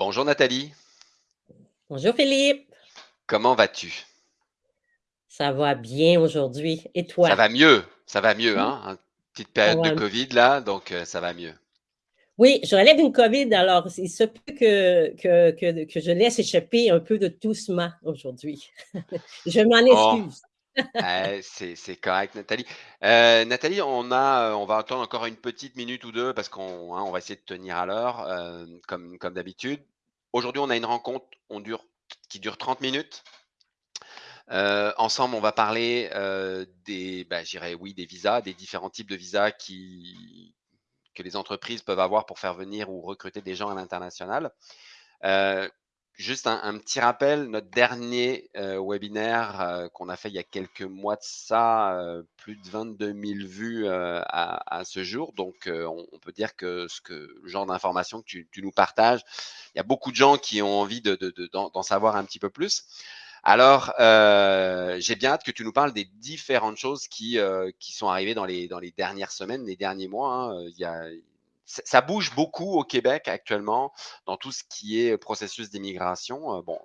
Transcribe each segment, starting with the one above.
Bonjour Nathalie. Bonjour Philippe. Comment vas-tu? Ça va bien aujourd'hui et Ça toi? va mieux, ça va mieux, hein, petite Ça période de va covid là, donc heu, ça va mieux. Oui, je relève une COVID, alors il se peut que que que que je laisse échapper un peu de toussement aujourd'hui. Je m'en Oh, excuse. Eh, c'est correct Nathalie. Heu, Nathalie, heu, on va attendre encore une petite minute ou 2 parce qu'on hein, va essayer de tenir à l'heure, hem, comme d'habitude. Aujourd'hui, on a une rencontre, qui dure 30 minutes. Ensemble, on va parler, bah, des visas, des différents types de visas que les entreprises peuvent avoir pour faire venir ou recruter des gens à l'international. Juste un petit rappel, notre dernier, heu, webinaire, heu, qu'on a fait il y a quelques mois de ça, heu, plus de 22 000 vues, à ce jour. Donc on peut dire que ce que le genre d'informations que tu nous partages, il y a beaucoup de gens qui ont envie de de de d'en d'en savoir un petit peu plus. Alors, j'ai bien hâte que tu nous parles des différentes choses qui, qui sont arrivées dans les dans les dernières semaines, les derniers mois, hein, il y a ça bouge beaucoup au Québec actuellement dans tout ce qui est processus d'immigration, bon,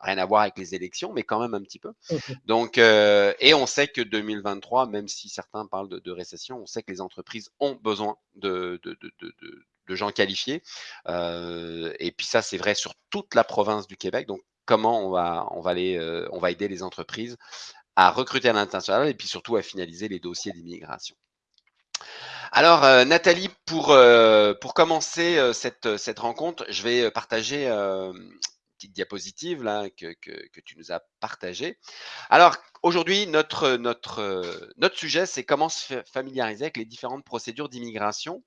rien à voir avec les élections, mais quand même un petit peu. Mmh mh. Donc et on sait que 2023, même si certains parlent de de récession, on sait que les entreprises ont besoin de gens qualifiés, et puis ça, c'est vrai sur toute la province du Québec. Donc comment on va on va les, on va aider les entreprises à recruter à l'international et puis surtout à finaliser les dossiers d'immigration. Alors, heu, Nathalie, pour, pour commencer, heu, cette rencontre, je vais, partager, une petite diapositive que tu nous as partagée. Alors aujourd'hui, notre, sujet, c'est comment se fa familiariser avec les différentes procédures d'immigration,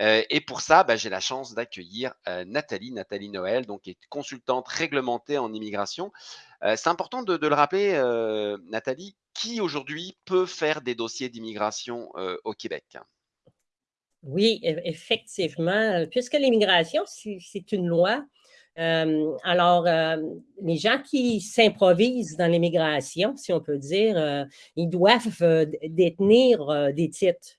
heu et pour ça, bah, j'ai la chance d'accueillir, heu, Nathalie, Nathalie Noël, donc qui est consultante réglementée en immigration. Heu, c'est important de le rappeler, Nathalie, qui aujourd'hui peut faire des dossiers d'immigration, au Québec? Oui, eff effectivement, puisque l'immigration, c'est une loi, alors, les gens qui s'improvisent dans l'immigration, si on peut dire, ils doivent, détenir, des titres,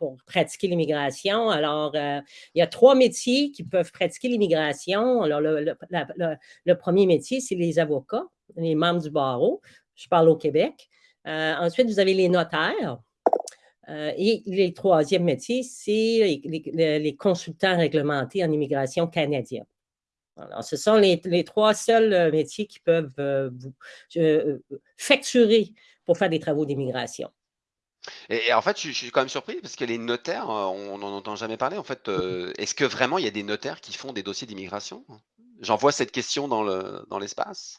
pour pratiquer l'immigration. Alors, heu, il y a 3 métiers qui peuvent pratiquer l'immigration. Alors le le le le 1er métier, c'est les avocats, les membres du barreau. Je parle au Québec. Heu, ensuite, vous avez les notaires, heu et les 3e métiers, c'est les le consultants réglementés en immigration canadiens. Alors, ce sont les les 3 seuls, métiers qui peuvent, vous facturer pour faire des travaux d'immigration. Et en fait, je suis quand même surpris parce que les notaires, heu, on n'en entend jamais parler. En fait, heu, est-ce que vraiment il y a des notaires qui font des dossiers d'immigration? J'envoie cette question dans le dans l'espace.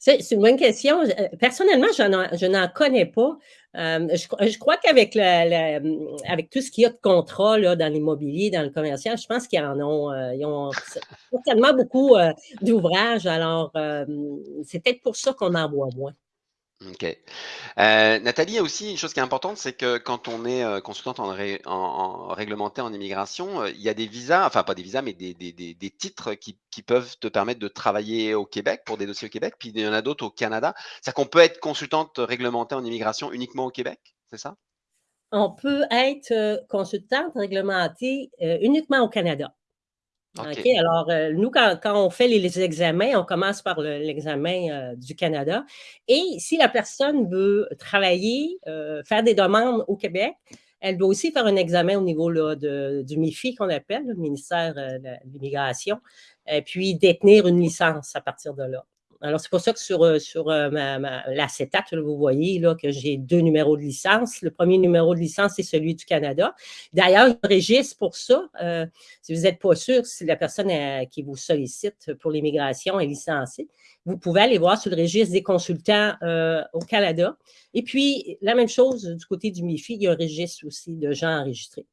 C'est une bonne question. Heu, personnellement, je n'en connais pas. Je crois qu'avec le avec tout ce qu'il y a de contrats dans l'immobilier, dans le commercial, je pense qu'ils en ont, heu, certainement beaucoup, d'ouvrages. Alors, c'est peut-être pour ça qu'on en voit moins. OK. Heu, Nathalie, aussi une chose qui est importante, c'est que quand on est, heu, consultante en en en immigration, heu, il y a des visas, enfin pas des visas, mais des titres qui peuvent te permettre de travailler au Québec, pour des dossiers au Québec, puis il y en a d'autres au Canada. C'est-à-dire qu'on peut être consultante réglementée en immigration uniquement au Québec, c'est ça? On peut être, consultante réglementée, uniquement au Canada. OK, alors, heu, nous, quand on fait les examens, on commence par le l'examen, heu, du Canada et si la personne veut travailler, heu, faire des demandes au Québec, elle doit aussi faire un examen au niveau là de du MIFI qu'on appelle, le ministère, de l'Immigration et puis détenir une licence à partir de là. Alors c'est pour ça que sur, heu, sur, heu, ma vous voyez là que j'ai 2 numéros de licence. Le 1er numéro de licence, c'est celui du Canada. D'ailleurs, il y a un registre pour ça, heu, si vous êtes pas sûr si la personne, qui vous sollicite pour l'immigration est licenciée, vous pouvez aller voir sur le registre des consultants, au Canada et puis la même chose du côté du MIFI, il y a un registre aussi de gens enregistrés.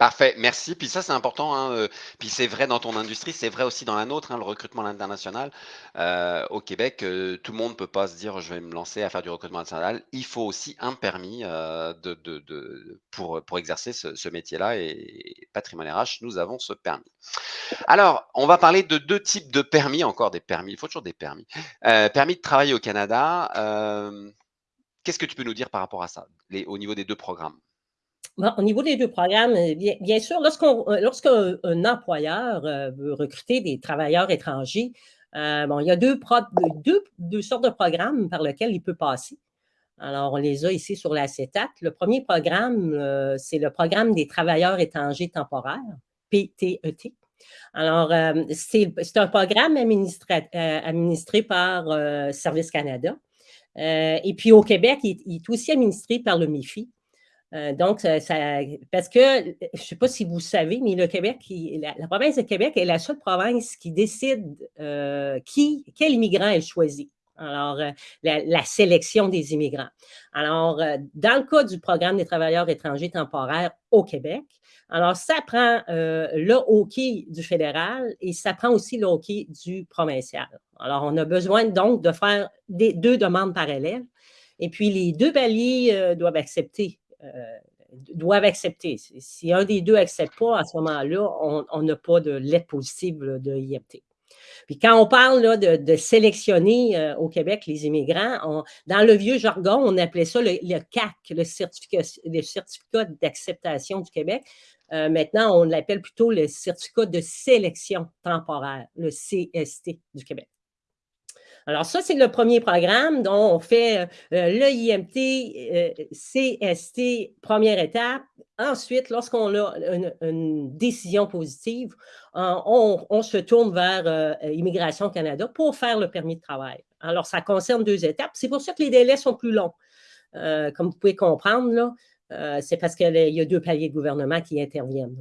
Parfait, merci. Puis ça, c'est important, hein, heu, puis c'est vrai dans ton industrie, c'est vrai aussi dans la nôtre, hein, le recrutement à l'international. Heu, au Québec, heu, tout le monde peut pas se dire: «Je vais me lancer à faire du recrutement international». Il faut aussi un permis, pour, exercer ce métier-là et Patrimoine RH, nous avons ce permis. Alors, on va parler de 2 types de permis, encore des permis, il faut toujours des permis. Permis de travailler au Canada, qu'est-ce que tu peux nous dire par rapport à ça? Au niveau des 2 programmes? Au niveau des 2 programmes, euh, bien sûr, lorsqu'on euh, lorsqu'un un employeur, veut recruter des travailleurs étrangers, bon, il y a 2 prod 2 2 sortes de programmes par lesquels il peut passer. Alors, on les a ici sur l'acétate. Le premier programme, c'est le programme des travailleurs étrangers temporaires, PTET. Alors, hem, c'est un programme administré par, Service Canada, et puis au Québec, il est aussi administré par le MIFI. Heu, donc ça ça parce que, je ne sais pas si vous savez, mais le Québec, la province de Québec est la seule province qui décide, heu, qui quel immigrant elle choisit. Alors, la sélection des immigrants. Alors, dans le cas du programme des travailleurs étrangers temporaires au Québec, alors ça prend, le hockey du fédéral et ça prend aussi le hockey du provincial. Alors, on a besoin donc de faire des 2 demandes parallèles et puis les 2 paliers, doivent accepter euh, doivent accepter. Si un des deux n'accepte pas, à ce moment-là, on n'a pas de lettre positive de IMT. Puis quand on parle là, de, sélectionner euh, au Québec les immigrants, dans le vieux jargon, on appelait ça le, CAC, le certificat, certificat d'acceptation du Québec. Euh, maintenant, on l'appelle plutôt le certificat de sélection temporaire, le CST du Québec. Alors ça, c'est le premier programme dont on fait euh, le IMT, euh, CST, première étape. Ensuite, lorsqu'on a une, décision positive, on, se tourne vers euh, Immigration Canada pour faire le permis de travail. Alors, ça concerne deux étapes. C'est pour ça que les délais sont plus longs. comme vous pouvez comprendre, c'est parce qu'il y a deux paliers de gouvernement qui interviennent.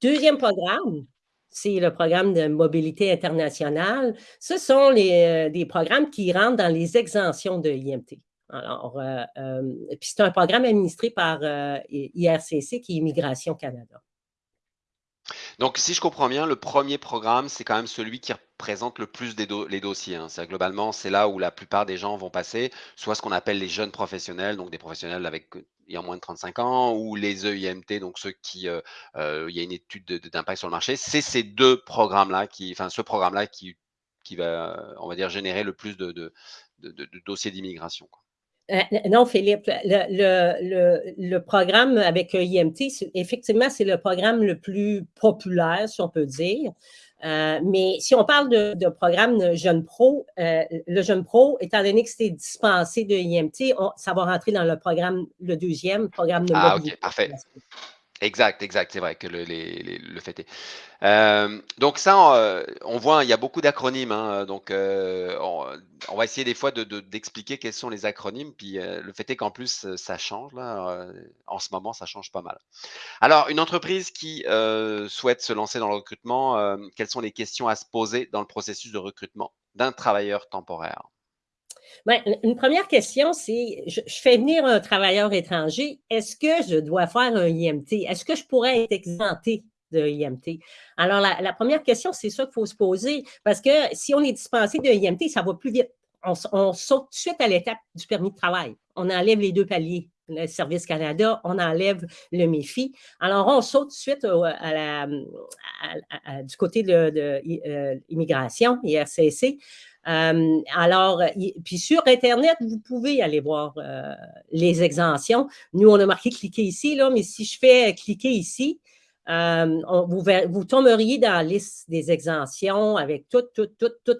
Deuxième programme, c'est le programme de mobilité internationale. Ce sont euh, des programmes qui rentrent dans les exemptions de l'IMT. Alors, euh, euh, puis c'est un programme administré par IRCC, qui est Immigration Canada. Donc, si je comprends bien, le premier programme, c'est quand même celui qui représente le plus des les dossiers. Hein. C'est globalement, c'est là où la plupart des gens vont passer, soit ce qu'on appelle les jeunes professionnels, donc des professionnels avec ayant moins de 35 ans, ou les EIMT, donc ceux qui, euh, euh, il y a une étude d'impact sur le marché. C'est ces deux programmes-là qui, enfin, ce programme-là qui, va, on va dire, générer le plus de, dossiers d'immigration. Euh, non, Philippe, le, programme avec IMT, effectivement, c'est le programme le plus populaire, si on peut dire. Euh, mais si on parle de, programme Jeune Pro, euh, le Jeune Pro, étant donné que c'est dispensé de IMT, ça va rentrer dans le programme, le deuxième programme de Ah, OK, parfait. Exact, exact, c'est vrai que le, le fait est. Euh, donc ça, euh, on voit, il y a beaucoup d'acronymes, hein, donc euh, on, va essayer des fois d'expliquer quels sont les acronymes, puis le fait est qu'en plus, ça change, là, en ce moment, ça change pas mal. Alors, une entreprise qui souhaite se lancer dans le recrutement, quelles sont les questions à se poser dans le processus de recrutement d'un travailleur temporaire? Ben, une première question, c'est, je, fais venir un travailleur étranger, est-ce que je dois faire un IMT? Est-ce que je pourrais être exempté de IMT? Alors, la, première question, c'est ça qu'il faut se poser, parce que si on est dispensé de IMT, ça va plus vite. On, saute tout de suite à l'étape du permis de travail. On enlève les deux paliers le Service Canada, on enlève le MEFI. Alors, on saute tout de suite du côté de, l'immigration, euh, IRCC. Euh, alors, puis sur Internet, vous pouvez aller voir euh, les exemptions. Nous, on a marqué cliquer ici, là, mais si je fais cliquer ici, euh, vous, vous, tomberiez dans la liste des exemptions avec tous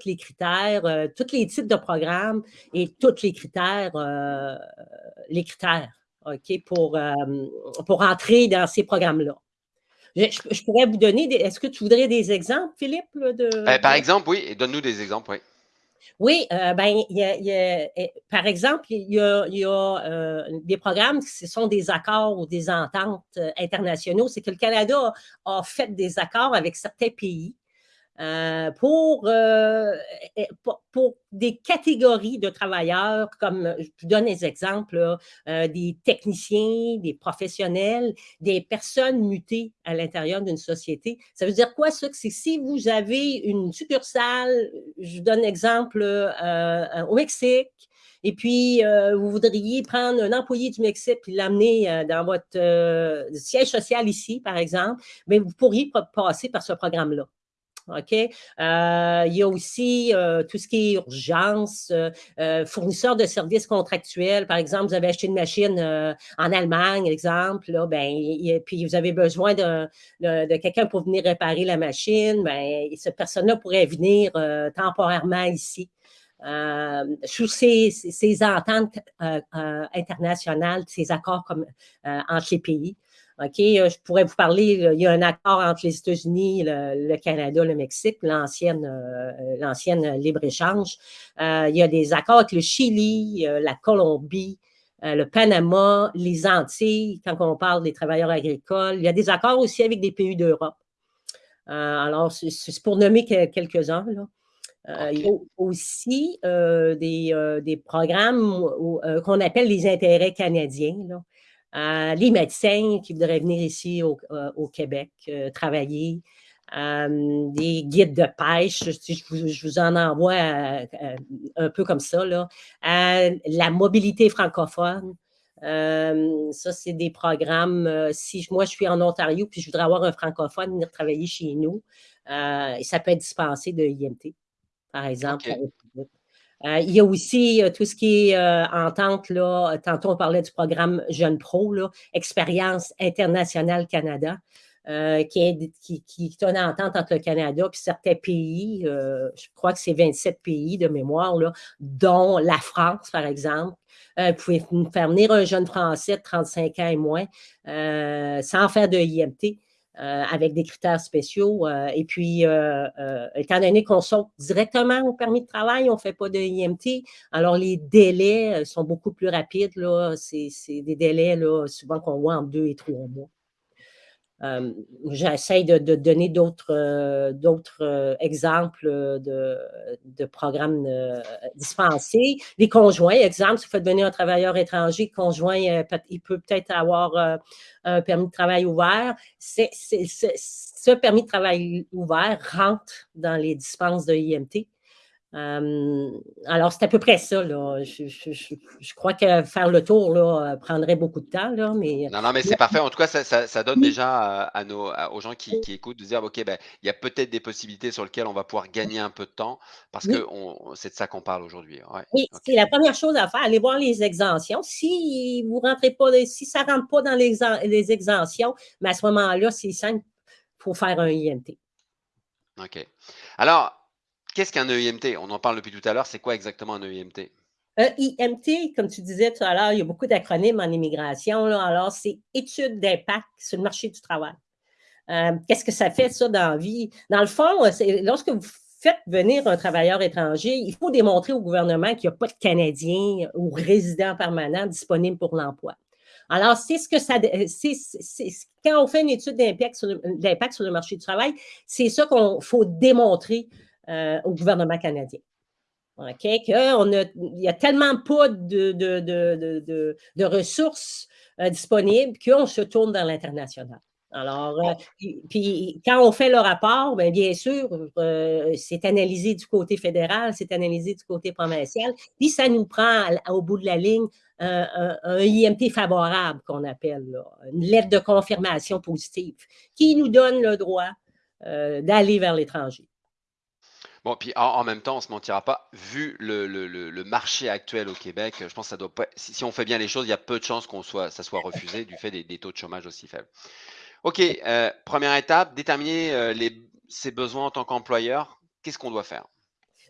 les critères, tous les types de programmes et tous les critères, les critères OK, pour, pour entrer dans ces programmes-là. Je, pourrais vous donner, est-ce que tu voudrais des exemples, Philippe? De, par exemple, oui, donne-nous des exemples, oui. Oui, euh, ben, eh, par exemple, il y a, euh, des programmes qui sont des accords ou des ententes euh, internationaux. C'est que le Canada a fait des accords avec certains pays euh, pour, euh, pour, pour, des catégories de travailleurs, comme je vous donne des exemples, euh, des techniciens, des professionnels, des personnes mutées à l'intérieur d'une société. Ça veut dire quoi ça? C'est si vous avez une succursale, je vous donne l'exemple au Mexique, et puis vous voudriez prendre un employé du Mexique et l'amener dans votre siège social ici, par exemple, mais vous pourriez passer par ce programme-là. OK? Euh, il y a aussi euh, tout ce qui est urgence, euh, fournisseurs de services contractuels. Par exemple, vous avez acheté une machine en Allemagne, exemple, là, ben, puis vous avez besoin de, de, quelqu'un pour venir réparer la machine. Ben, cette personne-là pourrait venir temporairement ici. sous ces, ces ententes internationales, ces accords comme, entre les pays. OK, euh, je pourrais vous parler, il y a un accord entre les États-Unis, le, Canada, le Mexique, l'ancienne euh, libre-échange. Euh, il y a des accords avec le Chili, la Colombie, le Panama, les Antilles, quand on parle des travailleurs agricoles. Il y a des accords aussi avec des pays d'Europe. alors, c'est pour nommer quelques-uns. il y a aussi des, des, programmes qu'on appelle les intérêts canadiens. Là. Euh, les médecins qui voudraient venir ici au, euh, Québec euh, travailler, des guides de pêche, je, vous, en envoie un peu comme ça, là. la mobilité francophone, ça, c'est des programmes, si moi je suis en Ontario puis je voudrais avoir un francophone venir travailler chez nous, ça peut être dispensé de IMT, par exemple. Il y a aussi euh, tout ce qui est euh, entente, là, tantôt on parlait du programme Jeune Pro, là, Expérience internationale Canada, qui, est, qui, qui, est une entente entre le Canada et certains pays, je crois que c'est 27 pays de mémoire, là, dont la France, par exemple. vous pouvez faire venir un jeune Français de 35 ans et moins sans faire de IMT. Euh, avec des critères spéciaux. Euh, et puis, euh, étant donné qu'on saute directement au permis de travail, on ne fait pas de IMT, alors les délais sont beaucoup plus rapides. C'est des délais là, souvent qu'on voit en deux et trois mois. Euh, j'essaie de, donner d'autres euh, euh, exemples de, programmes dispensés. Les conjoints, exemple, si vous faites venir un travailleur étranger, conjoint, il peut peut-être avoir un permis de travail ouvert. ce permis de travail ouvert rentre dans les dispenses de IMT alors, c'est à peu près ça. Là. Je, crois que faire le tour là, prendrait beaucoup de temps. Là, mais... Non, non, mais c'est parfait. En tout cas, ça, donne déjà à, nos, aux gens qui, écoutent de dire, OK, ben, il y a peut-être des possibilités sur lesquelles on va pouvoir gagner un peu de temps parce que c'est de ça qu'on parle aujourd'hui. oui, c'est la première chose à faire. Allez voir les exemptions. Si vous rentrez pas, si ça ne rentre pas dans les, les exemptions, mais à ce moment-là, c'est simple, il faut faire un INT. OK. Alors, Qu'est-ce qu'un EIMT? On en parle depuis tout à l'heure. C'est quoi exactement un EIMT? EIMT, comme tu disais tout à l'heure, il y a beaucoup d'acronymes en immigration. Alors, c'est étude d'impact sur le marché du travail. Euh, qu'est-ce que ça fait, ça, dans la vie? Dans le fond, lorsque vous faites venir un travailleur étranger, il faut démontrer au gouvernement qu'il n'y a pas de Canadiens ou résidents permanents disponibles pour l'emploi. Alors, c'est ce que ça. quand on fait une étude d'impact sur, sur, le marché du travail, c'est ça qu'il faut démontrer euh, au gouvernement canadien. OK? On a, il n'y a tellement pas de, de, de, de ressources euh, disponibles qu'on se tourne vers l'international. Alors, euh, puis, quand on fait le rapport, bien, bien sûr, c'est analysé du côté fédéral, c'est analysé du côté provincial, puis ça nous prend au bout de la ligne un, IMT favorable qu'on appelle, une lettre de confirmation positive, qui nous donne le droit d'aller vers l'étranger. Bon, puis en, même temps, on se mentira pas, vu le, marché actuel au Québec, je pense que ça doit pas. Si, on fait bien les choses, il y a peu de chances qu'on soit, ça soit refusé du fait des, taux de chômage aussi faibles. OK, euh, première étape, déterminer euh, les, ses besoins en tant qu'employeur. Qu'est-ce qu'on doit faire?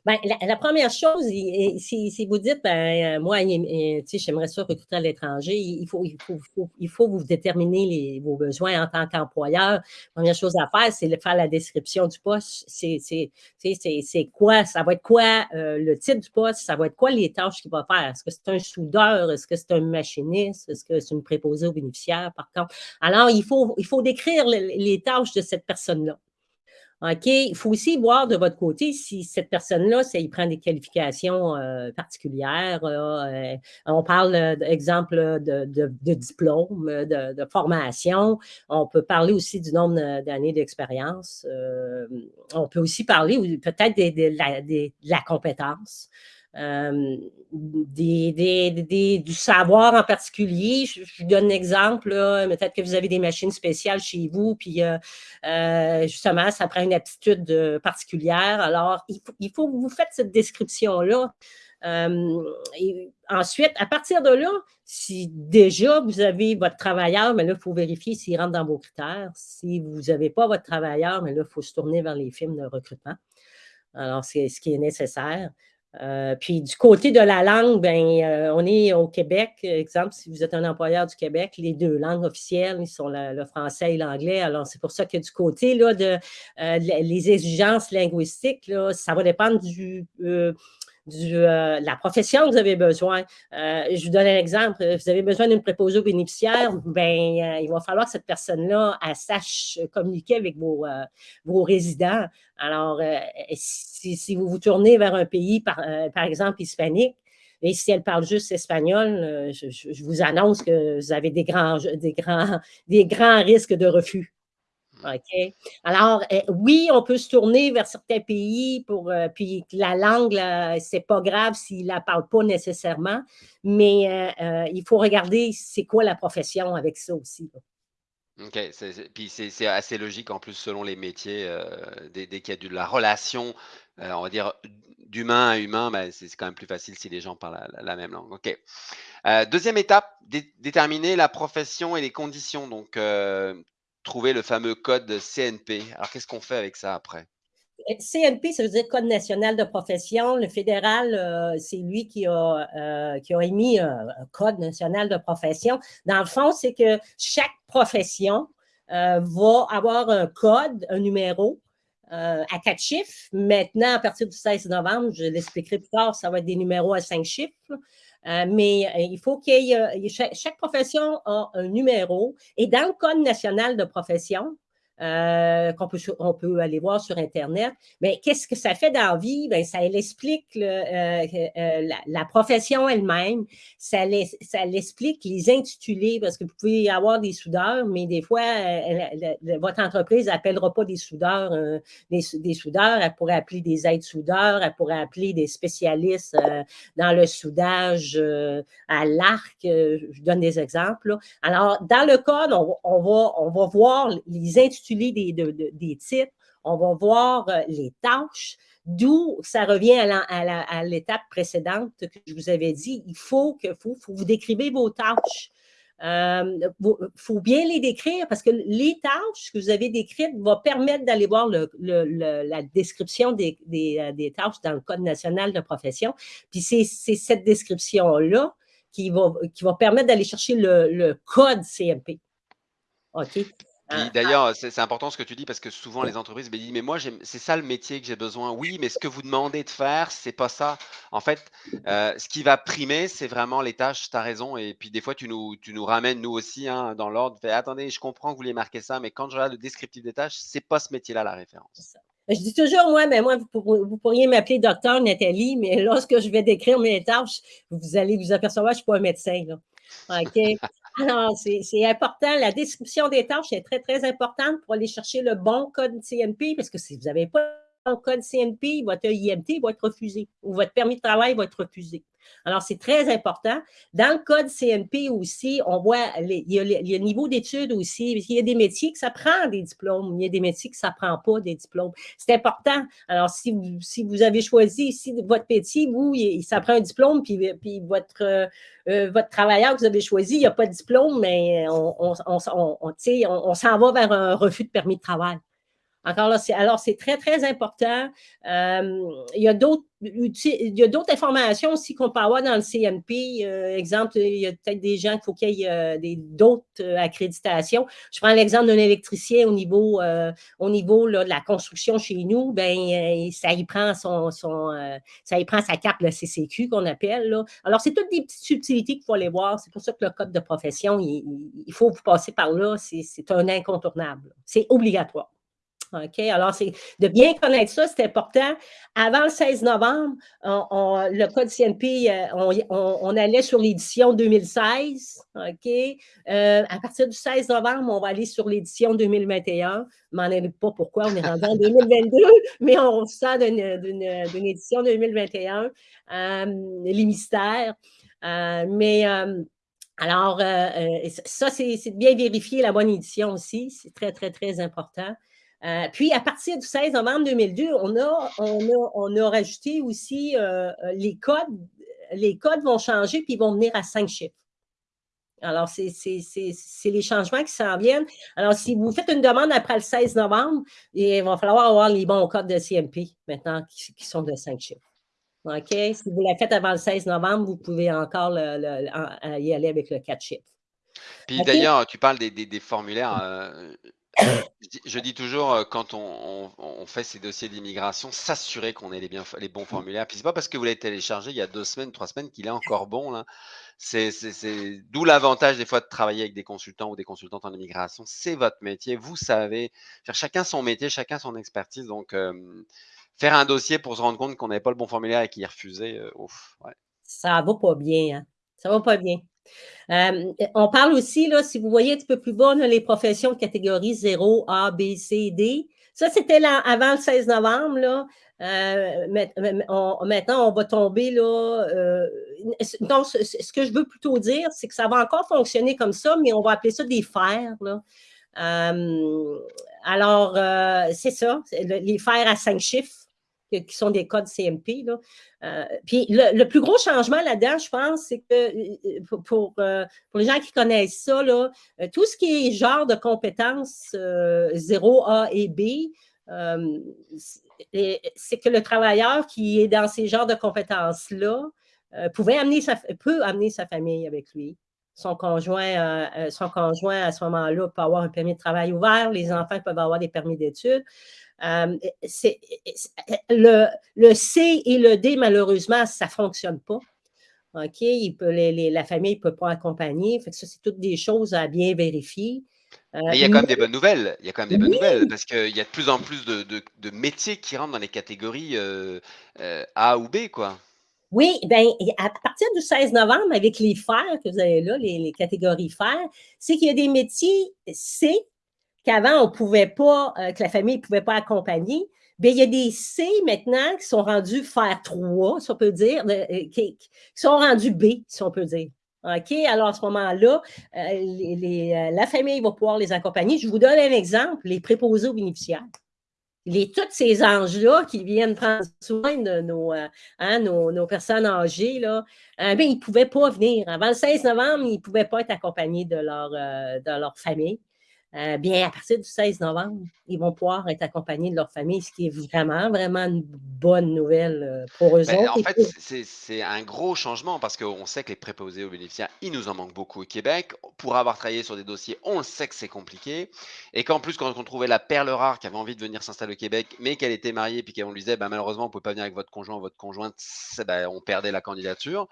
Ben, la, première chose, si, vous dites, ben, euh, moi, j'aimerais ça recruter à l'étranger, il faut, il, faut, il faut vous déterminer les, vos besoins en tant qu'employeur. Première chose à faire, c'est de faire la description du poste. C'est quoi, ça va être quoi euh, le titre du poste, ça va être quoi les tâches qu'il va faire? Est-ce que c'est un soudeur, est-ce que c'est un machiniste, est-ce que c'est une préposée aux bénéficiaires, par contre? Alors, il faut, il faut décrire les tâches de cette personne-là. OK, il faut aussi voir de votre côté si cette personne-là, il prend des qualifications euh, particulières. Euh, on parle, d'exemple, de, de, diplôme, de, formation. On peut parler aussi du nombre d'années d'expérience. Euh, on peut aussi parler peut-être de, la, compétence. Euh, des, des, des, du savoir en particulier. Je, je donne un exemple, peut-être que vous avez des machines spéciales chez vous, puis euh, euh, justement, ça prend une aptitude particulière. Alors, il faut, il faut que vous faites cette description-là. et ensuite, à partir de là, si déjà vous avez votre travailleur, mais là, il faut vérifier s'il rentre dans vos critères. Si vous n'avez pas votre travailleur, mais là, il faut se tourner vers les films de recrutement. Alors, c'est ce qui est nécessaire. Euh, puis du côté de la langue, ben, euh, on est au Québec, exemple, si vous êtes un employeur du Québec, les deux langues officielles, sont le français et l'anglais. Alors, c'est pour ça que du côté là, de, euh, les exigences linguistiques, là, ça va dépendre du, de euh, la profession que vous avez besoin. Euh, je vous donne un exemple. Vous avez besoin d'une préposée aux bénéficiaires, ben, euh, il va falloir que cette personne-là sache communiquer avec vos, vos résidents. Alors, si, vous vous tournez vers un pays, par, par exemple, hispanique, et si elle parle juste espagnol, je, je, vous annonce que vous avez des grands, des grands, des grands risques de refus. OK? Alors, eh, oui, on peut se tourner vers certains pays pour, euh, puis la langue, c'est pas grave s'il la parle pas nécessairement, mais euh, euh, il faut regarder c'est quoi la profession avec ça aussi. OK, puis c'est assez logique en plus selon les métiers, dès qu'il y a de la relation, on va dire d'humain à humain, ben, c'est quand même plus facile si les gens parlent la même langue. OK. 2 étape, déterminer la profession et les conditions. Donc, trouver le fameux code CNP. Alors, qu'est-ce qu'on fait avec ça après? CNP, ça veut dire Code national de profession. Le fédéral, euh, c'est lui qui a, euh, émis un, Code national de profession. Dans le fond, c'est que chaque profession euh, va avoir un code, un numéro à quatre chiffres. Maintenant, à partir du 16 novembre, je l'expliquerai plus tard, ça va être des numéros à cinq chiffres. Euh, mais euh, il faut qu'il y ait, chaque, chaque, profession a un numéro. Et dans le Code national de profession, euh, qu'on peut, on peut aller voir sur Internet. Mais qu'est-ce que ça fait dans la vie? Bien, ça explique euh, euh, la, profession elle-même, ça, ça l'explique les intitulés, parce que vous pouvez avoir des soudeurs, mais des fois, votre entreprise n'appellera pas des soudeurs, des, des, soudeurs, elle pourrait appeler des aides-soudeurs, elle pourrait appeler des spécialistes dans le soudage à l'arc, je donne des exemples. Alors, dans le code, on, on, va, on va voir les intitulés des, titres, on va voir euh, les tâches, d'où ça revient à l'étape précédente que je vous avais dit, il faut que vous décrivez vos tâches. Il euh, faut bien les décrire parce que les tâches que vous avez décrites vont permettre d'aller voir la description des, euh, des, tâches dans le Code national de profession. Puis c'est cette description-là qui va, qui va permettre d'aller chercher le, code CMP. OK? Ah, d'ailleurs, c'est important ce que tu dis parce que souvent les entreprises me disent mais moi c'est ça le métier que j'ai besoin. Oui, mais ce que vous demandez de faire, c'est pas ça. En fait, euh, ce qui va primer, c'est vraiment les tâches. Tu as raison. Et puis des fois, tu nous, tu nous ramènes nous aussi hein, dans l'ordre. Attendez, je comprends que vous voulez marquer ça, mais quand je regarde le descriptif des tâches, c'est pas ce métier-là la référence. Je dis toujours, moi, mais moi, vous, pourriez m'appeler docteur Nathalie, mais lorsque je vais décrire mes tâches, vous allez vous apercevoir que je ne suis pas un médecin. OK? Alors, c'est important. La description des tâches est très, très importante pour aller chercher le bon code CNP, parce que si vous n'avez pas le code CNP, votre IMT va être refusé ou votre permis de travail va être refusé. Alors, c'est très important. Dans le code CNP aussi, on voit, il, y a, le niveau d'études aussi. Il y a des métiers que ça prend des diplômes, il y a des métiers que ça ne prend pas des diplômes. C'est important. Alors, si vous, si vous avez choisi, si votre métier, vous, ça prend un diplôme, puis, puis votre, euh, votre travailleur que vous avez choisi, il n'y a pas de diplôme, mais on, on, on, on s'en va vers un refus de permis de travail. Encore là, alors c'est très, très important. Euh, il y a d'autres il y a d'autres informations aussi qu'on peut avoir dans le CNP. Euh, exemple, il y a peut-être des gens qu'il faut qu'il y ait euh, d'autres accréditations. Je prends l'exemple d'un électricien au niveau, au niveau là, de la construction chez nous, ben ça y prend son, son ça y prend sa carte la CCQ qu'on appelle. Là. Alors, c'est toutes des petites subtilités qu'il faut aller voir. C'est pour ça que le code de profession, il, il faut vous passer par là. C'est un incontournable. C'est obligatoire. OK? Alors, c'est de bien connaître ça, c'est important. Avant le 16 novembre, le code CNP, euh, on, allait sur l'édition 2016. OK? Euh, à partir du 16 novembre, on va aller sur l'édition 2021. Je m'en ai pas pourquoi, on est rendu en 2022, mais on sort d'une édition 2021. Euh, les mystères. mais alors, ça, c'est de bien vérifier la bonne édition aussi. C'est très, très, très important. Euh, puis, à partir du 16 novembre 2002, on a, on a, rajouté aussi euh, euh, les codes. Les codes vont changer puis ils vont venir à cinq chiffres. Alors, c'est les changements qui s'en viennent. Alors, si vous faites une demande après le 16 novembre, il va falloir avoir les bons codes de CMP maintenant qui, sont de cinq chiffres. OK? Si vous la faites avant le 16 novembre, vous pouvez encore y aller avec le 4 chiffres. Puis d'ailleurs, tu parles des, formulaires. Je dis toujours, quand on, fait ces dossiers d'immigration, s'assurer qu'on ait les, bons formulaires. Puis c'est pas parce que vous l'avez téléchargé il y a deux semaines, trois semaines qu'il est encore bon. Là. C'est, d'où l'avantage des fois de travailler avec des consultants ou des consultantes en immigration. C'est votre métier, vous savez. chacun son métier, chacun son expertise. Donc, faire un dossier pour se rendre compte qu'on n'avait pas le bon formulaire et qu'il est refusé, ouf. Ouais. Ça va pas bien. Hein? Ça va pas bien. Euh, on parle aussi, si vous voyez un petit peu plus bas, les professions de catégorie 0, A, B, C, D. Ça, c'était avant le 16 novembre. Là. Euh, maintenant, on va tomber là. Euh, ce, que je veux plutôt dire, c'est que ça va encore fonctionner comme ça, mais on va appeler ça des fers. Alors, c'est ça, les fers à cinq chiffres qui sont des codes CMP. Là. Euh, puis le, plus gros changement là-dedans, je pense, c'est que euh, pour, euh, pour, les gens qui connaissent ça, là, tout ce qui est genre de compétences 0A et B, c'est que le travailleur qui est dans ces genres de compétences-là pouvait amener peut amener sa famille avec lui. Son conjoint, son conjoint à ce moment-là peut avoir un permis de travail ouvert, les enfants peuvent avoir des permis d'études. Euh, le, le, C et le D, malheureusement, ça ne fonctionne pas. OK? Il peut, la famille ne peut pas accompagner. Fait ça, c'est toutes des choses à bien vérifier. Euh, mais il y a quand même des bonnes nouvelles. Il y a quand même des bonnes nouvelles parce qu'il y a de plus en plus de, métiers qui rentrent dans les catégories euh, A ou B, quoi. Oui, bien, à partir du 16 novembre, avec les fers que vous avez là, les, les catégories fers, c'est qu'il y a des métiers C qu'avant, on pouvait pas, euh, que la famille ne pouvait pas accompagner. Bien, il y a des C maintenant qui sont rendus faire 3, si on peut dire, euh, qui, sont rendus B, si on peut dire. OK? Alors, à ce moment-là, euh, la famille va pouvoir les accompagner. Je vous donne un exemple, les préposés aux bénéficiaires. Les, tous ces anges-là qui viennent prendre soin de nos, hein, nos, personnes âgées, là, ben, ils ne pouvaient pas venir. Avant le 16 novembre, ils ne pouvaient pas être accompagnés de leur, de leur famille. Euh, bien, à partir du 16 novembre, ils vont pouvoir être accompagnés de leur famille, ce qui est vraiment, vraiment une bonne nouvelle euh, pour eux ben, En fait, c'est un gros changement parce qu'on sait que les préposés aux bénéficiaires, il nous en manque beaucoup au Québec. Pour avoir travaillé sur des dossiers, on le sait que c'est compliqué. Et qu'en plus, quand on trouvait la perle rare qui avait envie de venir s'installer au Québec, mais qu'elle était mariée, puis qu'on lui disait, ben, malheureusement, on ne peut pas venir avec votre conjoint ou votre conjointe, ben, on perdait la candidature.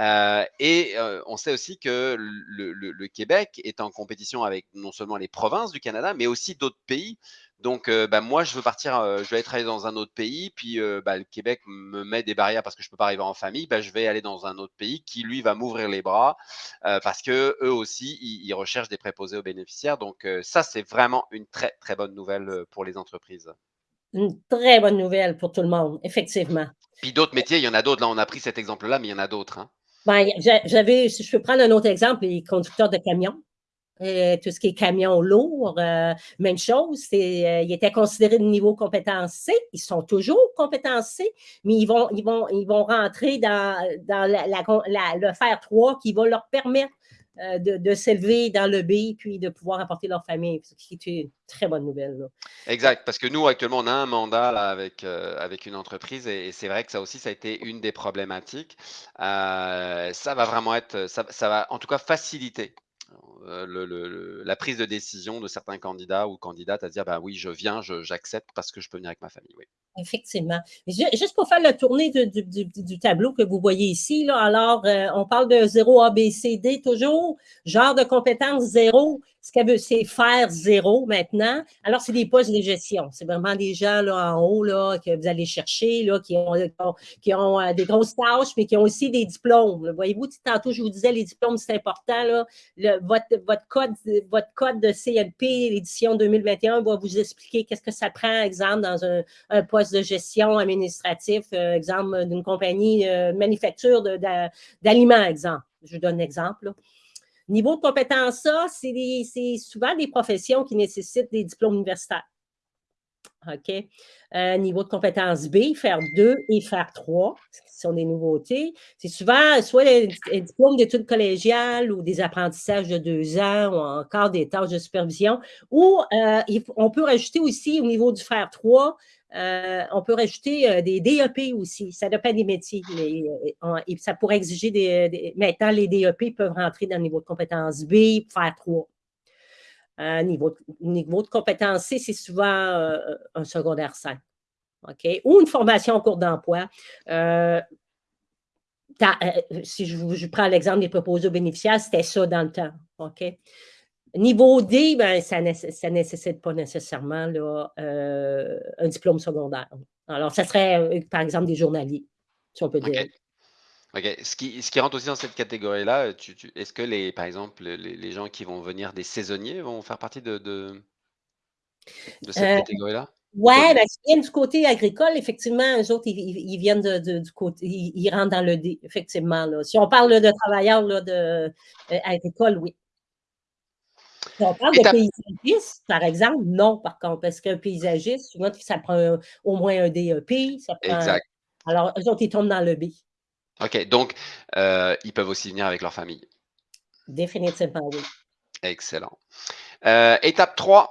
Euh, et on sait aussi que le, le Québec est en compétition avec non seulement les provinces du Canada, mais aussi d'autres pays. Donc, bah, moi, je veux partir, je vais travailler dans un autre pays, puis bah, le Québec me met des barrières parce que je ne peux pas arriver en famille. Bah, je vais aller dans un autre pays qui, lui, va m'ouvrir les bras parce que eux aussi, ils, recherchent des préposés aux bénéficiaires. Donc, ça, c'est vraiment une très, très bonne nouvelle pour les entreprises. Une très bonne nouvelle pour tout le monde, effectivement. Puis d'autres métiers, il y en a d'autres. Là, on a pris cet exemple-là, mais il y en a d'autres. Hein. Ben, j'avais, si je peux prendre un autre exemple, les conducteurs de camions. Euh, tout ce qui est camion lourd, euh, même chose, euh, ils étaient considérés de niveau compétence C, ils sont toujours compétence C, mais ils vont, ils vont, ils vont rentrer dans, dans la, le faire 3 qui va leur permettre de, de s'élever dans le B puis de pouvoir apporter leur famille, ce qui est une très bonne nouvelle. Exact, parce que nous, actuellement, on a un mandat avec, avec une entreprise et, c'est vrai que ça aussi, ça a été une des problématiques. ça va vraiment être, ça va en tout cas faciliter euh, la prise de décision de certains candidats ou candidates à dire ben oui, je viens, j'accepte parce que je peux venir avec ma famille. Oui. Effectivement. Juste pour faire la tournée du, tableau que vous voyez ici, là, alors, euh, on parle de 0 ABCD toujours, genre de compétence 0, ce qu'elle veut, c'est faire zéro maintenant. Alors, c'est des postes de gestion. C'est vraiment des gens là, en haut là, que vous allez chercher, là, qui ont, ont, euh, des grosses tâches, mais qui ont aussi des diplômes. Voyez-vous, tantôt, je vous disais, les diplômes, c'est important. Votre, votre, code, votre code de CLP, l'édition 2021, va vous expliquer qu'est-ce que ça prend, exemple, dans un, poste de gestion administratif, euh, exemple, d'une compagnie euh, manufacture d'aliments, exemple. Je vous donne un exemple. Niveau de compétence A, c'est souvent des professions qui nécessitent des diplômes universitaires. OK? Euh, niveau de compétence B, faire 2 et faire 3, ce sont des nouveautés. C'est souvent soit des, diplômes d'études collégiales ou des apprentissages de deux ans ou encore des tâches de supervision. Ou euh, on peut rajouter aussi au niveau du faire 3 euh, on peut rajouter des DEP aussi. Ça dépend des métiers. Mais, ça pourrait exiger des, Maintenant, les DEP peuvent rentrer dans le niveau de compétence B, faire 3. Niveau, niveau de compétence C, c'est souvent un secondaire 5. OK? Ou une formation en cours d'emploi. si je, prends l'exemple des proposés bénéficiaires, c'était ça dans le temps. OK? Niveau D, ben, ça ne nécessite pas nécessairement là, euh, un diplôme secondaire. Alors, ça serait, euh, par exemple, des journaliers, si on peut dire. OK. Ce qui, ce qui rentre aussi dans cette catégorie-là, est-ce que, les, par exemple, les, gens qui vont venir des saisonniers vont faire partie de, de, cette euh, catégorie-là? Oui, ben, s'ils viennent du côté agricole, effectivement, eux autres, ils, viennent de, du côté, ils, rentrent dans le D, effectivement. Si on parle de travailleurs là, de, agricole, oui. Si on parle de paysagiste, par exemple, non, par contre, parce qu'un paysagiste, souvent, ça prend au moins un DEP. Ça prend, exact. Alors, eux autres, ils tombent dans le B. OK, donc, euh, ils peuvent aussi venir avec leur famille. Définitivement, oui. Excellent. Euh, étape 3,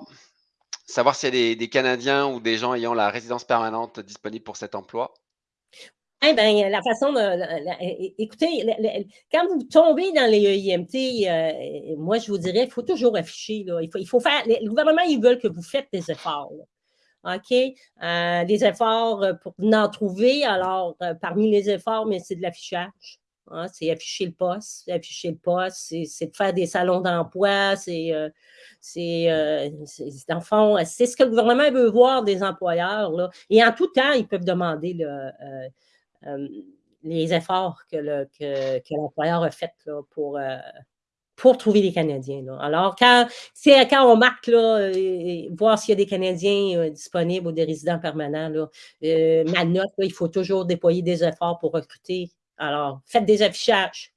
savoir s'il y a des, des, Canadiens ou des gens ayant la résidence permanente disponible pour cet emploi. Eh bien, la façon de. écoutez, quand vous tombez dans les EIMT, euh, moi, je vous dirais, il faut toujours afficher. Là, il, faut, il faut faire. Le gouvernement, ils veulent que vous faites des efforts. OK? Euh, des efforts pour en trouver. Alors, euh, parmi les efforts, mais c'est de l'affichage. Hein, c'est afficher le poste. Afficher le poste, c'est de faire des salons d'emploi. C'est. dans le fond, c'est ce que le gouvernement veut voir des employeurs. Là. Et en tout temps, ils peuvent demander le euh, les efforts que, l'employeur a fait pour, euh, pour trouver des Canadiens. Alors, quand, quand on marque, là, voir s'il y a des Canadiens euh, disponibles ou des résidents permanents, là, ma note, il faut toujours déployer des efforts pour recruter. Alors, faites des affichages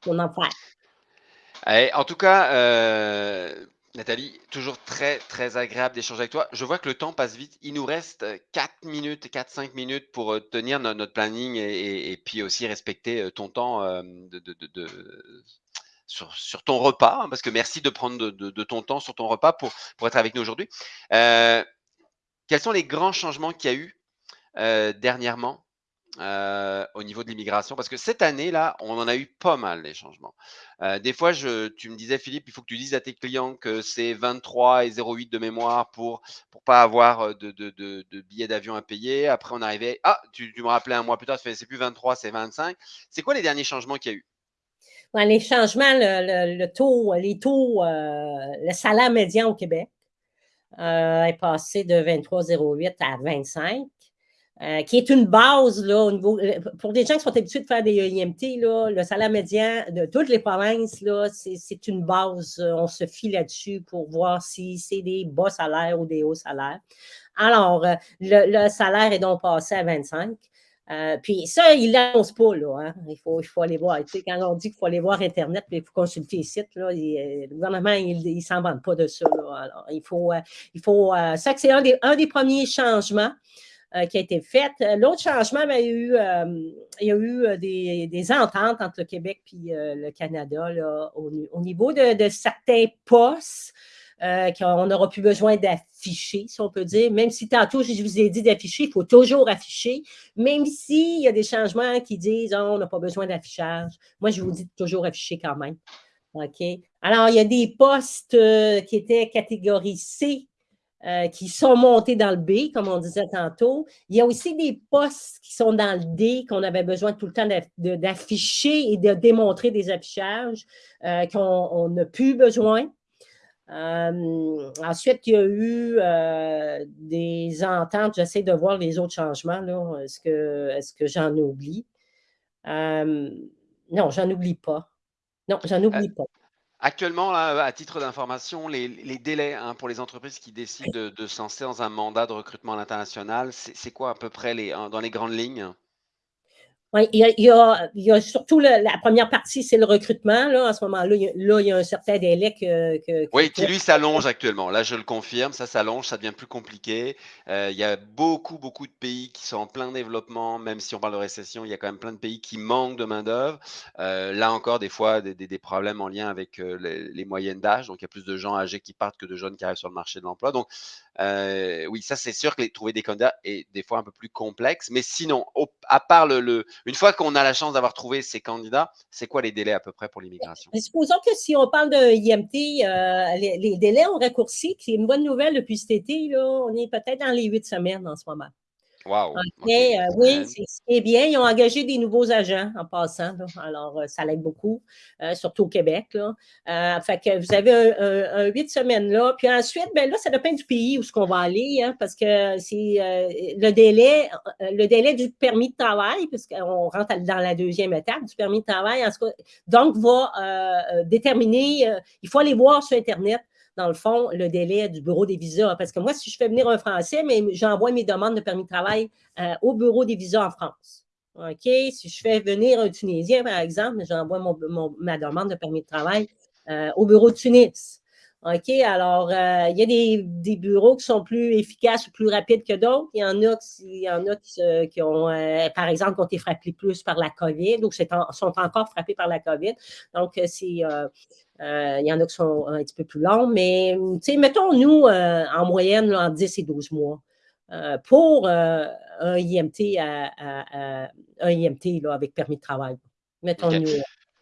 pour en faire. en tout cas, Nathalie, toujours très, très agréable d'échanger avec toi. Je vois que le temps passe vite. Il nous reste 4 euh, minutes, 4-5 minutes pour euh, tenir notre planning et, puis aussi respecter euh, ton temps de, sur, ton repas, hein, parce que merci de prendre de, ton temps sur ton repas pour, être avec nous aujourd'hui. quels sont les grands changements qu'il y a eu dernièrement euh, au niveau de l'immigration? Parce que cette année-là, on en a eu pas mal les changements. Euh, des fois, tu me disais, Philippe, il faut que tu dises à tes clients que c'est 23 et 08 de mémoire pour pour pas avoir euh, de, billets d'avion à payer. Après, on arrivait, ah, tu, me rappelais un mois plus tard, c'est plus 23, c'est 25. C'est quoi les derniers changements qu'il y a eu? Les changements, le, taux, les taux, le salaire médian au Québec est passé de 23,08 à 25. Euh, qui est une base là, au niveau, euh, pour des gens qui sont habitués de faire des IMT, là, le salaire médian de toutes les provinces, c'est une base. On se fie là-dessus pour voir si c'est des bas salaires ou des hauts salaires. Alors, euh, le, salaire est donc passé à 25. Puis ça, il ne l'annonce pas, là. Hein. Il, faut, il faut aller voir. Quand on dit qu'il faut aller voir Internet, il faut consulter les sites, là, le gouvernement, il ne s'en vante pas de ça. Il faut, il faut ça, c'est un des, premiers changements. Euh, qui a été faite. L'autre changement, ben, il y a eu, euh, euh, des, ententes entre le Québec et le Canada au, niveau de, certains postes. Qu'on n'aura plus besoin d'afficher, si on peut dire. Même si tantôt, je vous ai dit d'afficher, il faut toujours afficher. Même s'il y a des changements qui disent oh, on n'a pas besoin d'affichage. Moi, je vous dis toujours afficher quand même. OK? Alors, il y a des postes qui étaient catégorisés euh, qui sont montés dans le B, comme on disait tantôt. Il y a aussi des postes qui sont dans le D, qu'on avait besoin tout le temps d'afficher et de démontrer des affichages euh, qu'on n'a plus besoin. Hem, ensuite, il y a eu, heu, des ententes. J'essaie de voir les autres changements. Est-ce que est-ce que j'en oublie? Hem, non, j'en oublie pas. Non, j'en oublie pas. actuellement, là, à titre d'information, les les délais, hein, pour les entreprises qui décident de de se lancer dans un mandat de recrutement à l'international, c'est quoi à peu près les dans les grandes lignes? Oui, il y a il y a il y a surtout le la première partie, c'est le recrutement, là. À ce moment-là, il y a là, il y a un certain délai que Oui, qui lui s'allonge actuellement. Là, je le confirme, ça s'allonge, ça devient plus compliqué. Heu, il y a beaucoup, beaucoup de pays qui sont en plein développement, même si on parle de récession, il y a quand même plein de pays qui manquent de main-d'œuvre. Heu, là encore, des fois, des des des problèmes en lien avec, heu, les les moyennes d'âge, donc il y a plus de gens âgés qui partent que de jeunes qui arrivent sur le marché de l'emploi. Donc, oui, ça, c'est sûr que les trouver des candidats est des fois un peu plus complexe. Mais sinon, au à part le le une fois qu'on a la chance d'avoir trouvé ces candidats, c'est quoi les délais à peu près pour l'immigration? Mais supposons que si on parle d'un IMT, heu, les délais ont raccourci, c'est une bonne nouvelle depuis cet été, là. On est peut-être dans les 8 semaines en ce moment. 8 oui, c'est bien. Ils ont engagé des nouveaux agents en passant, là, alors, heu, ça l'aide beaucoup, heu, surtout au Québec, là. Fait que vous avez un 8 semaines là, puis ensuite, ben là, ça dépend du pays où ce qu'on va aller, hein, parce que c'est, le délai le délai du permis de travail, puisqu'on rentre dans la deuxième étape du permis de travail, en cas, donc va, déterminer, il faut aller voir sur internet dans le fond, le délai du bureau des visas. Parce que moi, si je fais venir un Français, mais j'envoie mes demandes de permis de travail euh, au bureau des visas en France. OK? Si je fais venir un Tunisien, par exemple, j'envoie mon, ma demande de permis de travail euh, au bureau de Tunis. OK? Alors, euh, il y a des, des, bureaux qui sont plus efficaces ou plus rapides que d'autres. Il y en a qui, il y en a qui, qui ont, euh, par exemple, qui ont été frappés plus par la COVID ou en, sont encore frappés par la COVID. Donc, c'est euh, il y en a qui sont un petit peu plus longs, mais mettons, nous, en moyenne, là, entre 10 et 12 mois. Pour un IMT, à, à, à, un IMT là, avec permis de travail. Mettons OK.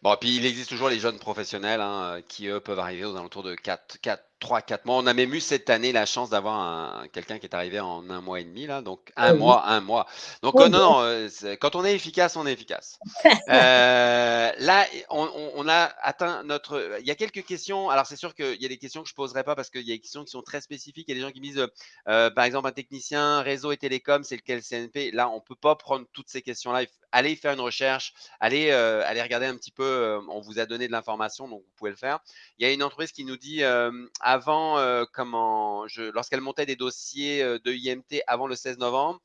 Bon, puis il existe toujours les jeunes professionnels hein, qui, eux, peuvent arriver aux alentours de 4, 4, 3, 4 mois. On a même eu cette année la chance d'avoir quelqu'un qui est arrivé en un mois et demi, là, donc un oui. mois, un mois. Donc, Oh, euh, non, non, euh, quand on est efficace, on est efficace. Euh, là, on, a atteint notre. Il y a quelques questions. Alors, c'est sûr qu'il y a des questions que je ne poserai pas parce qu'il y a des questions qui sont très spécifiques. Il y a des gens qui me disent, euh, par exemple, un technicien réseau et télécom, c'est lequel CNP Là, on ne peut pas prendre toutes ces questions-là. Allez faire une recherche, allez, euh, allez regarder un petit peu. Euh, on vous a donné de l'information, donc vous pouvez le faire. Il y a une entreprise qui nous dit euh, avant, comment, lorsqu'elle montait des dossiers de IMT avant le 16 novembre,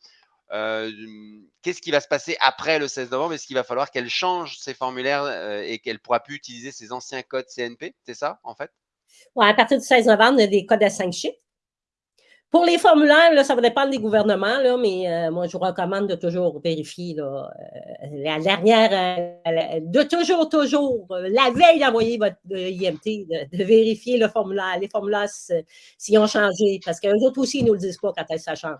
euh, qu'est-ce qui va se passer après le 16 novembre? Est-ce qu'il va falloir qu'elle change ses formulaires euh, et qu'elle ne pourra plus utiliser ses anciens codes CNP C'est ça, en fait? Ouais, À partir du 16 novembre, y a des codes à 5 chiffres. Pour les formulaires, là, ça va dépendre des gouvernements, là, mais euh, moi, je vous recommande de toujours vérifier là, euh, la dernière, euh, de toujours, toujours, la veille d'envoyer votre IMT, de, de, vérifier le formulaire, les formulaires s'ils ont changé, parce qu'eux autres aussi, ils ne nous le disent pas quand ça change.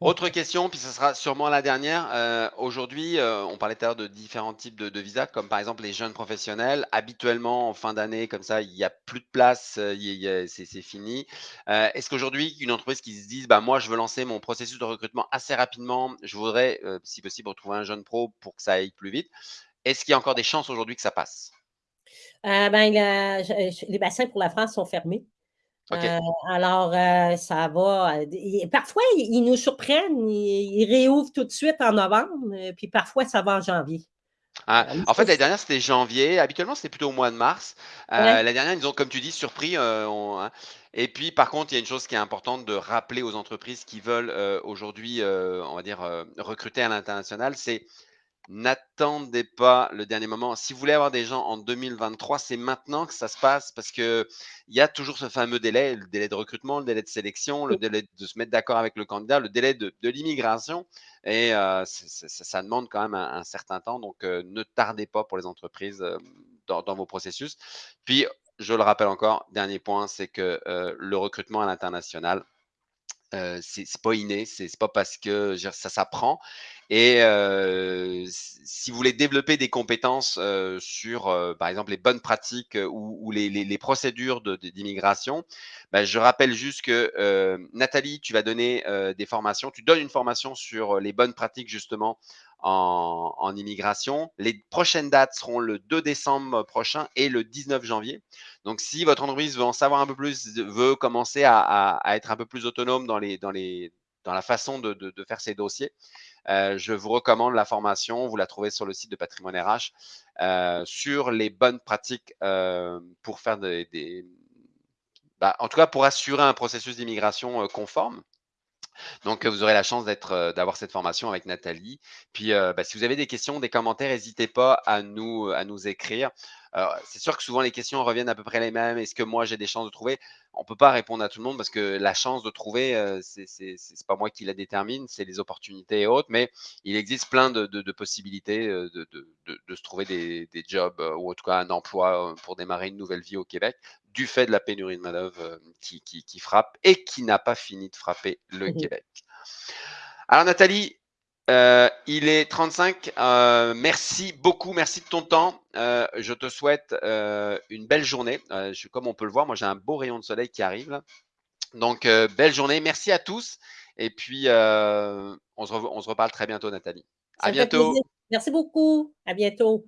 Autre question, puis ce sera sûrement la dernière. Euh, Aujourd'hui, euh, on parlait tout à l'heure de différents types de, visas, comme par exemple les jeunes professionnels. Habituellement, en fin d'année, comme ça, il n'y a plus de place, euh, c'est fini. Est-ce qu'aujourd'hui, une entreprise qui se dise, bah, moi, je veux lancer mon processus de recrutement assez rapidement, je voudrais, si possible, retrouver un jeune pro pour que ça aille plus vite. Est-ce qu'il y a encore des chances aujourd'hui que ça passe? Ben, les bassins pour la France sont fermés. Okay. Euh, alors, euh, ça va. parfois, ils nous surprennent, ils, ils, réouvrent tout de suite en novembre, puis parfois, ça va en janvier. Ah, en fait, l'année dernière, c'était janvier. Habituellement, c'était plutôt au mois de mars. Euh, Ouais. L'année dernière, ils ont, comme tu dis, surpris. euh, on- hein. Et puis, par contre, il y a une chose qui est importante de rappeler aux entreprises qui veulent euh, aujourd'hui, euh, on va dire, euh, recruter à l'international, c'est n'attendez pas le dernier moment. Si vous voulez avoir des gens en 2023, c'est maintenant que ça se passe parce que il y a toujours ce fameux délai, le délai de recrutement, le délai de sélection, le délai de se mettre d'accord avec le candidat, le délai de, de l'immigration. Et euh, ça, ça demande quand même un, un certain temps. Donc, euh, ne tardez pas pour les entreprises euh, dans, dans vos processus. Puis, je le rappelle encore, dernier point, c'est que le recrutement à l'international, euh, c'est pas inné, c'est pas parce que ça s'apprend. Et euh, si vous voulez développer des compétences euh, sur, par exemple, les bonnes pratiques ou, les, procédures de- de- d'immigration, ben, je rappelle juste que Nathalie, tu vas donner des formations, tu donnes une formation sur les bonnes pratiques justement en immigration. Les prochaines dates seront le 2 décembre prochain et le 19 janvier. Donc si votre entreprise veut en savoir un peu plus, veut commencer à être un peu plus autonome dans la façon de faire ses dossiers, heu, je vous recommande la formation. Vous la trouvez sur le site de Patrimoine RH, heu, sur les bonnes pratiques, heu, pour faire des bah, en tout cas, pour assurer un processus d'immigration, conforme. Donc, vous aurez la chance heu, d'avoir cette formation avec Nathalie. Puis, heu, bah, si vous avez des questions, des commentaires, hésitez pas à nous écrire. Alors, c'est sûr que souvent les questions reviennent à peu près les mêmes. Est-ce que moi j'ai des chances de trouver? On peut pas répondre à tout le monde parce que la chance de trouver, heu, c'est c'est pas moi qui la détermine, c'est les opportunités et autres. Mais il existe plein de de de possibilités, heu, de se trouver des des jobs, heu, ou en tout cas un emploi, pour démarrer une nouvelle vie au Québec, du fait de la pénurie de main-d'œuvre, qui qui qui frappe et qui n'a pas fini de frapper le Mmh. Québec. Alors Nathalie, heu, il est 35, heu, merci beaucoup, merci de ton temps. Heu, je te souhaite, une belle journée. Je comme on peut le voir, moi j'ai un beau rayon de soleil qui arrive là. Donc, belle journée. Merci à tous et puis, on se rev on se reparle très bientôt Nathalie. À Ça bientôt. plaisir. Merci beaucoup. À bientôt.